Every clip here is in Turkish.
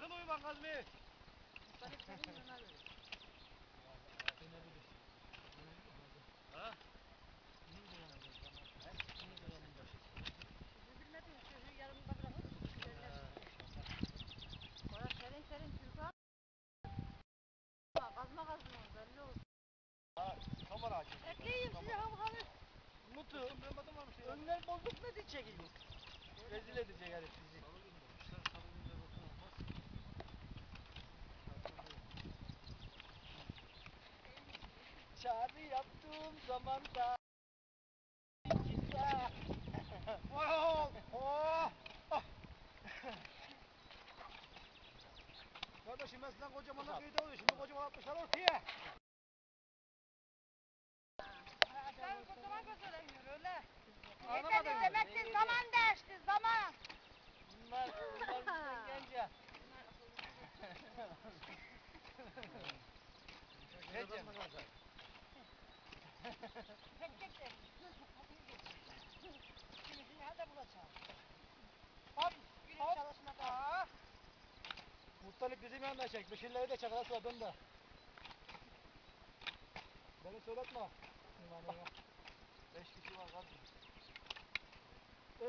Sakın uyuman Kazmi. Ha? Kazma kazma belli oldu. Ha, kamera aç. Ekleyeyim size ham hamı. Mutu. Önler bozuk ne diyecek gibi? Rezil edecek herif bizi. Çağrı yaptığım zaman da Bizim yanında çek. Beşirleri de çek. Arası adın da. Beni söyletme. Beş kişi var kadın.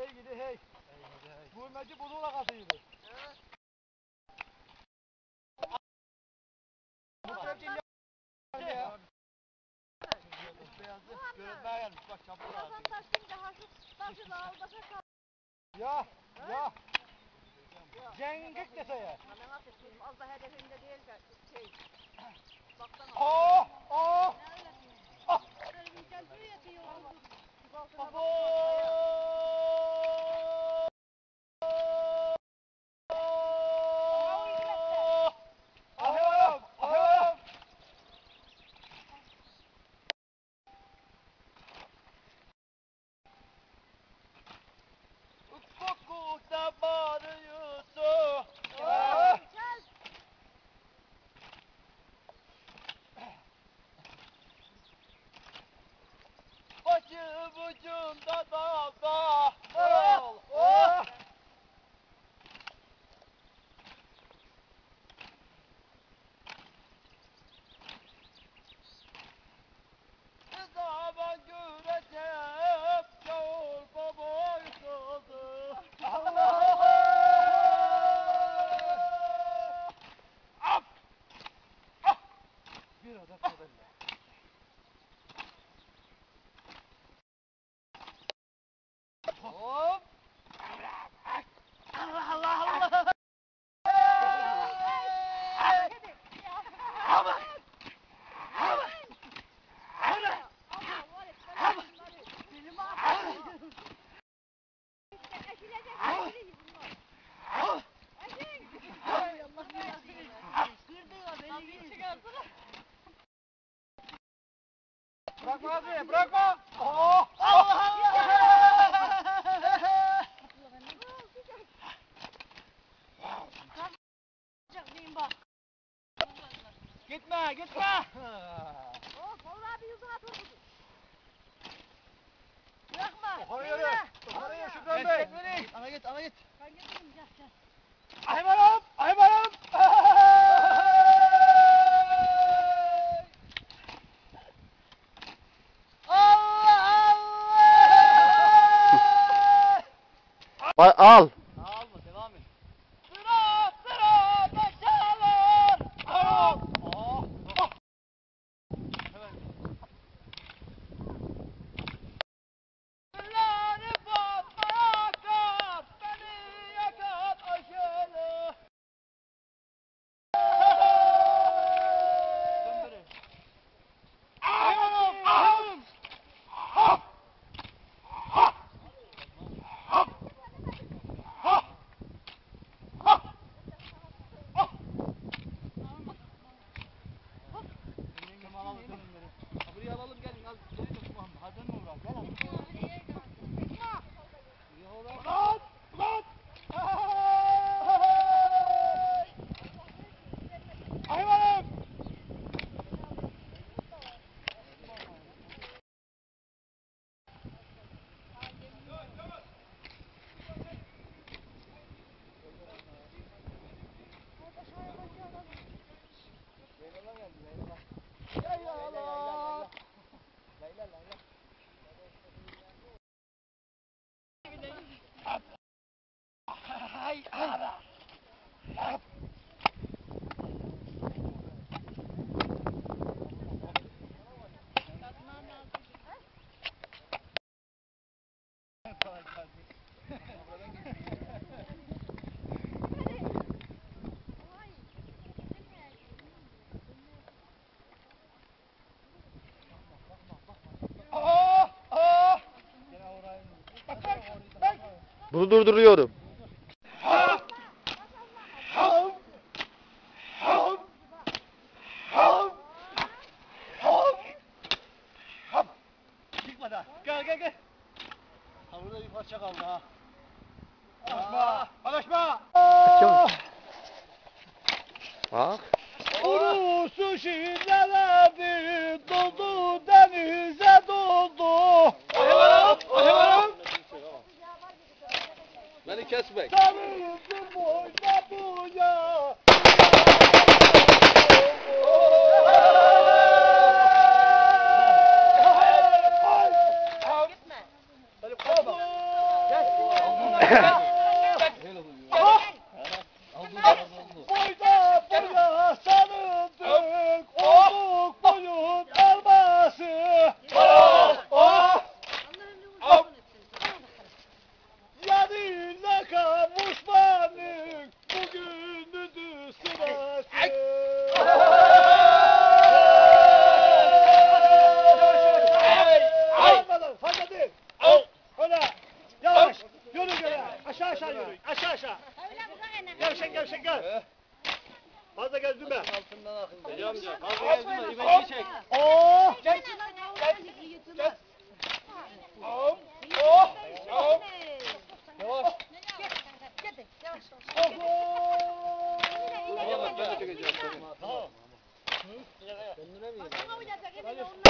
Ey gidi hey. Ey gidi hey. Bu meci buluğla kazıydı. Muhtar dinle. Ya. Beyazı görünmeye gelmiş. Bak da aldaşa kal. Ya. Ya. Cengik dese ya. Hemen atıştım. Az da hedefinde değil de şey. Baksana. Oh! Oh! Ne öyle? Ah! Böyle bir gel buraya diyor. Şu altına Abo! bak. Ahım! Ahım! Ufukta bağırıyorsun. Ah! Gel. Başım ucunda dağda. Oh! Oh! Ne zaman göreceğim yavur baba yıkıldı. Allah! Af! Ah! Bir adet modelle. Hop! Allah Allah Allah! Aman! Aman! Aman! Allah var et. Ben bunları. Benim ağzım. Ekilecek. Ekilecek bunlar. Ah! Ekin. Ay Allah versin. Kırdın Tabii çıkardılar. Bırakma abi, bırakma! Oh! Allah. Gitme, gitme! Oh vallahi bir yüzüne atıldı. Bırakma. Yukarı yürü. Yukarı yürü Şükran Bey! Ana git, ana git! Ben getireyim gel gel. Aymanım! Aymanım! Allah Allah! Bunu durduruyorum. Çıkma da. Gel gel gel. Ha burada bir parça kaldı ha. Alışma. Alışma. Bak. Urusu şiirlerdi doldu denize doldu. Beni kesmek. Sarıyızın boyda buya. Fazla gezdirme. Altından akın. Deli amca. Fazla gezdirme. İmeci çek. Oo! Gel. Gel. Oh! Oh! Oh! Yavaş. Gel. Yavaş. Tamam bak ben çekeceğim. Tamam. Kendine mi yedin? Bana oynayacak. Emine onlar.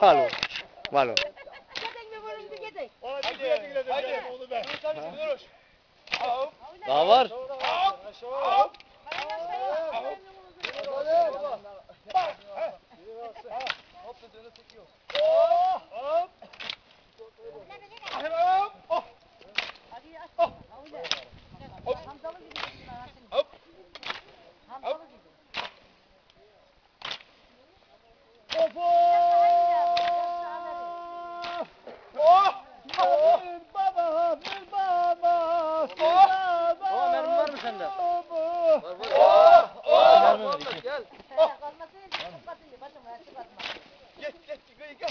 Malo. Malo. Gidin mi vurun bir gidin. Ona bir güle güle de gel, onu ben. Daha var. Hop! Bak! Hop dediğini tutuyor. Oh! Hop! Hop! Oh! Hadi aç. Öyle. Hamzalı gibi. Hop! Hamzalı gibi. Of! Oh! Bir baba, bir baba, bir baba. Baba, mermi var mı sende? Oh! Oh! Muhammed gel.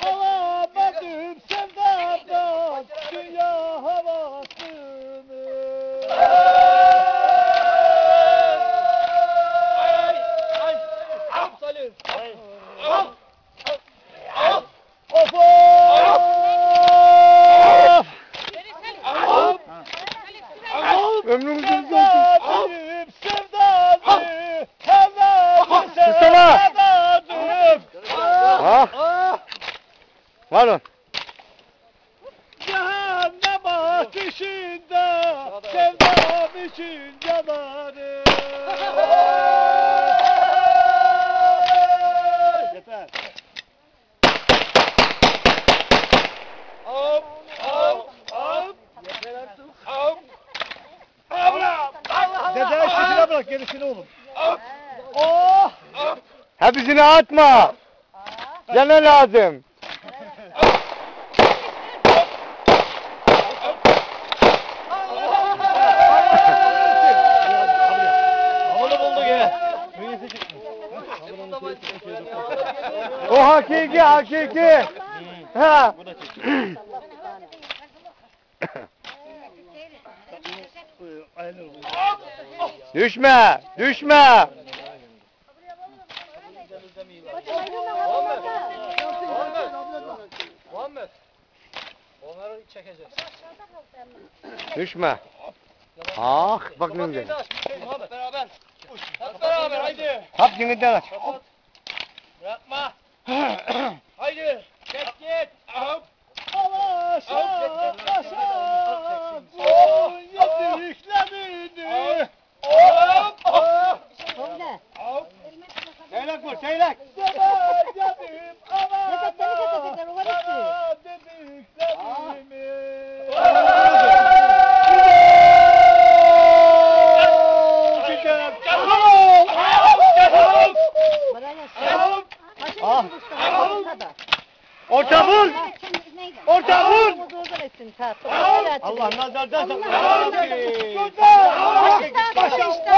Alamadım sevdadan dünya havasını. Hop Salim. Of! Of! Ömrümüzün Sevdadım, Dede işine bırak gerisini oğlum. Oh! Hepsini atma. Yana lazım. O hakiki hakiki. Ha. Aynen. Düşme. Düşme. Muhammed. Onları çekeceğiz. Düşme. Ah bak ne güzel. Muhammed beraber. Hep beraber haydi. Hap yeninden aç. Bırakma. haydi. Çek git. Hop. Alaşa, alaşa, son yediklerini. Hop, hop, Öyle. hop. Seyrek vur seyrek. Zaman yedim anama, Necdet beni getirecekler, o var işte. sana dediklerimi. Gidelim. Defol! Defol! Bana yazsın. Ah. Orta vur. Orta vur. Allah nazardan saklasın. Başa işte.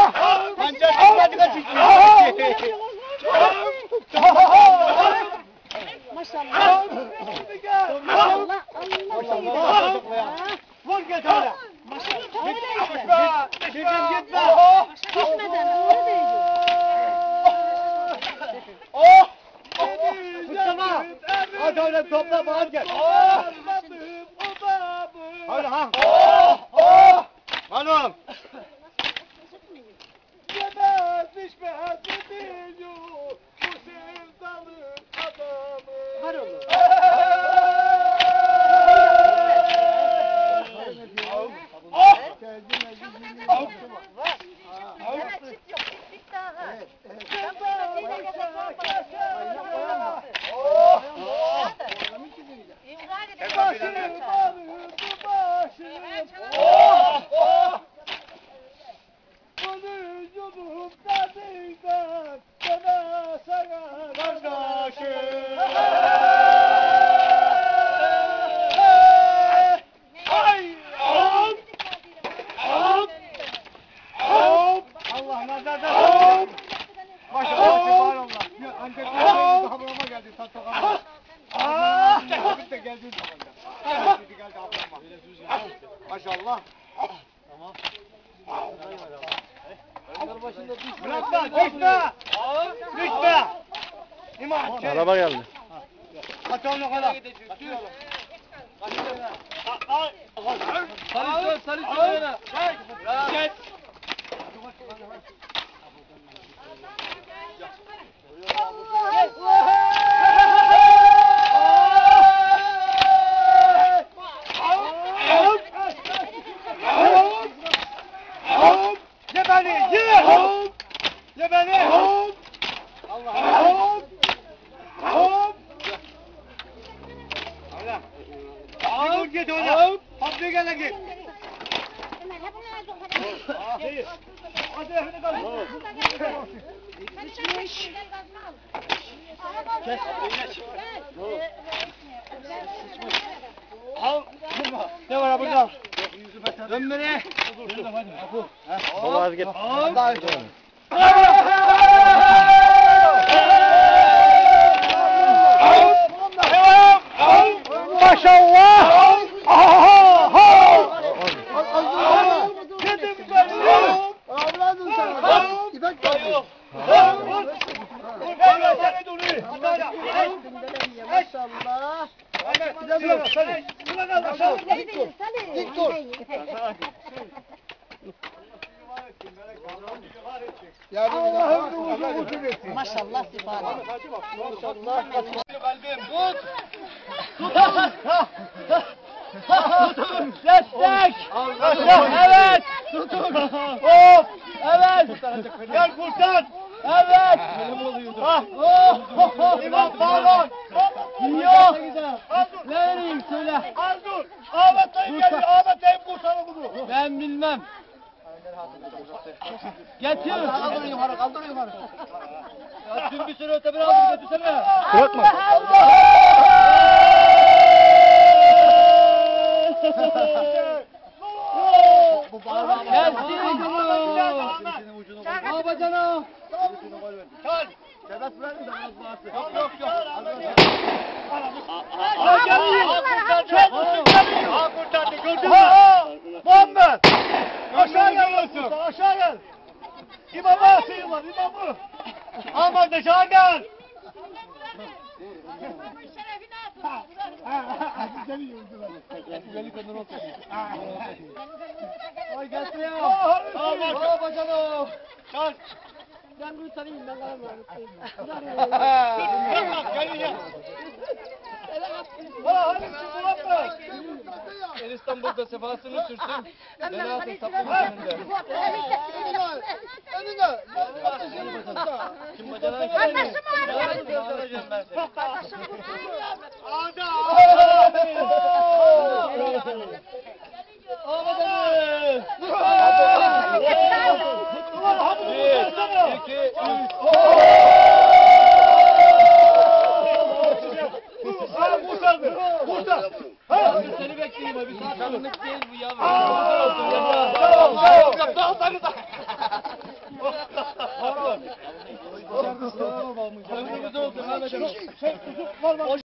Ancak hadi kaçın. Maşallah. Hadi gel. Hadi öyle topla bağır gel. Anladım o babı. Hadi ha. Oh! Oh! Hanım. Yemez içmez biliyor bu sevdanın adamı. Var oğlum. Oh! Sana çift yok. Çift daha ha. Sen kıymetliyle geçen sorma. Oh! İmza edin. Başım ağrıdı başım. Oh! Oh! Bunu yudum tadıydan bana sana kardeşim. Ay! Hop! Hop! Hop! Allah nazardan hop. Maşallah subhanallah. Ya ancak Hop! ablama geldi tatlı ablama. Ah! Vakit de geldi zamanda. Şimdi geldi ablama. Maşallah. Bırakma, düşme. Düşme. İmam. şey- Araba geldi. Kaç onu kadar. Sarı sarı sarı. Gel. Ye beni, ye! Ye beni! Allah Allah! Hop! Allah! Hop! Git git ona! Hop bir gene git! Hadi. Hadi hadi kalk. Al! Ne var burada? Dön beni! Baba az git. Maşallah! Dedim ben. Avradın sana. İpek Yok. Vur. Vur. Seni duruyor. Maşallah. Hadi. Hadi. Buna kal. Aşağı. Dik dur. Allah'ım ruhunu uzun etsin. Maşallah sifat. Maşallah. Kalbim. Tut. Destek. Evet. Tutun. Hop. Evet. Gel kurtar. Evet. Ah. Oh. İmam pardon. Yok. Ne vereyim söyle. Az dur. Ahmet dayım geldi. Ahmet dayım kurtarın bunu. Ben bilmem. Getir. Kaldır yukarı, kaldır yukarı. Ya tüm bir sürü öte bir aldır götürsene. Bırakma. Bu bağırma. Gelsin ucunu. Babacana. Kal. Sebep verin de biraz bağırsın. Yok yok yok. Ha geliyor. Ha kurtardı. Gördün mü? Aşağı gel. Musa, Aşağı gel. İmama sığınlar. İmamı. Aman aşağı gel. Ay gelsin ya. Aman. Babacana. Kal. Ben bunu tanıyayım ben kalamıyorum. Tamam geliyor. Ha hadi Muhammed. En İstanbul'da sefasını sürsün. Ben atın saplı önünde. Kim bacana Kardeşim var. Kardeşim Ada. Bir, iki, üç. Ha kurtardı. Kurtar. Ha. Bekleyeyim abi. Saatlik değil bu yavrum. Tamam, tamam, tamam. tamam, tamam, tamam. Ömrümüz olsun Mehmet Ali.